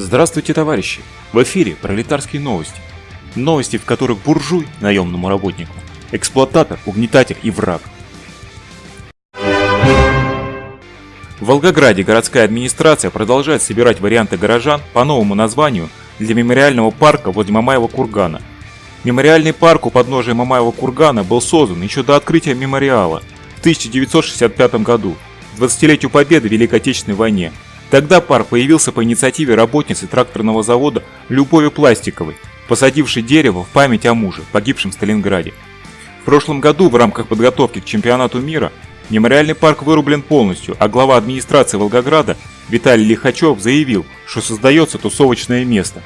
Здравствуйте, товарищи! В эфире пролетарские новости. Новости, в которых буржуй наемному работнику, эксплуататор, угнетатель и враг. В Волгограде городская администрация продолжает собирать варианты горожан по новому названию для мемориального парка возле Мамаева кургана. Мемориальный парк у подножия Мамаева кургана был создан еще до открытия мемориала в 1965 году, 20-летию победы в Великой Отечественной войне, Тогда парк появился по инициативе работницы тракторного завода Любови Пластиковой, посадившей дерево в память о муже, погибшем в Сталинграде. В прошлом году в рамках подготовки к чемпионату мира мемориальный парк вырублен полностью, а глава администрации Волгограда Виталий Лихачев заявил, что создается тусовочное место.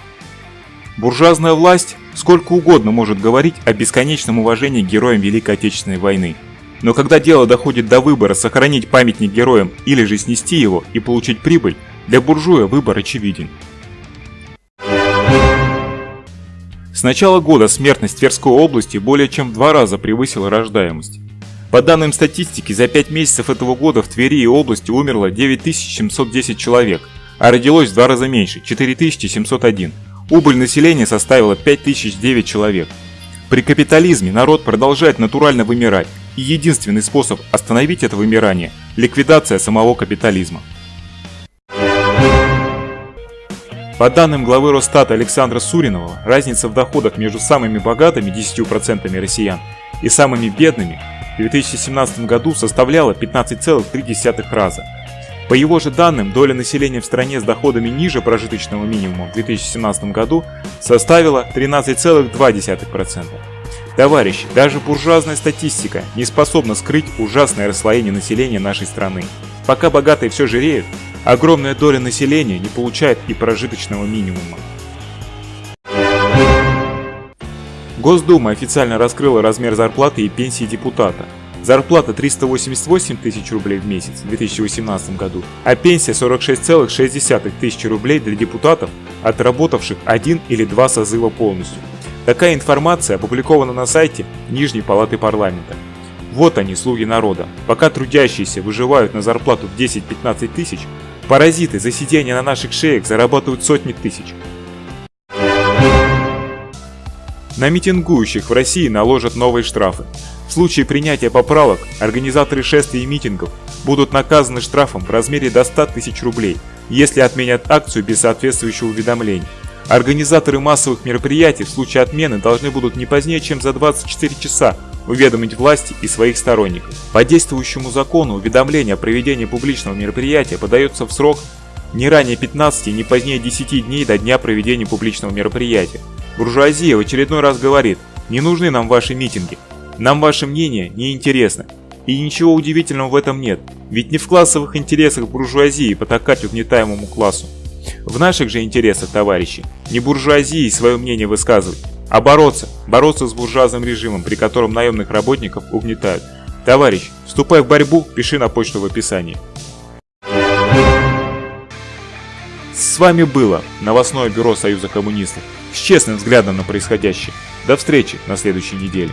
Буржуазная власть сколько угодно может говорить о бесконечном уважении героям Великой Отечественной войны – но когда дело доходит до выбора сохранить памятник героям или же снести его и получить прибыль, для буржуя выбор очевиден. С начала года смертность Тверской области более чем в два раза превысила рождаемость. По данным статистики, за 5 месяцев этого года в Твери и области умерло 9710 человек, а родилось в два раза меньше – 4701. Убыль населения составила 5009 человек. При капитализме народ продолжает натурально вымирать, и единственный способ остановить это вымирание – ликвидация самого капитализма. По данным главы Росстата Александра Суринова, разница в доходах между самыми богатыми 10% россиян и самыми бедными в 2017 году составляла 15,3 раза. По его же данным, доля населения в стране с доходами ниже прожиточного минимума в 2017 году составила 13,2%. Товарищи, даже буржуазная статистика не способна скрыть ужасное расслоение населения нашей страны. Пока богатые все жиреют, огромная доля населения не получает и прожиточного минимума. Госдума официально раскрыла размер зарплаты и пенсии депутата. Зарплата 388 тысяч рублей в месяц в 2018 году, а пенсия 46,6 тысяч рублей для депутатов, отработавших один или два созыва полностью. Такая информация опубликована на сайте Нижней Палаты Парламента. Вот они, слуги народа. Пока трудящиеся выживают на зарплату в 10-15 тысяч, паразиты за сидение на наших шеях зарабатывают сотни тысяч. На митингующих в России наложат новые штрафы. В случае принятия поправок организаторы шествий и митингов будут наказаны штрафом в размере до 100 тысяч рублей, если отменят акцию без соответствующего уведомления. Организаторы массовых мероприятий в случае отмены должны будут не позднее, чем за 24 часа уведомить власти и своих сторонников. По действующему закону уведомление о проведении публичного мероприятия подается в срок не ранее 15 и не позднее 10 дней до дня проведения публичного мероприятия. Буржуазия в очередной раз говорит, не нужны нам ваши митинги, нам ваше мнение не интересно. И ничего удивительного в этом нет, ведь не в классовых интересах буржуазии потакать угнетаемому классу. В наших же интересах, товарищи, не буржуазии свое мнение высказывать, а бороться, бороться с буржуазным режимом, при котором наемных работников угнетают. Товарищ, вступай в борьбу, пиши на почту в описании. С вами было новостное бюро Союза коммунистов с честным взглядом на происходящее. До встречи на следующей неделе.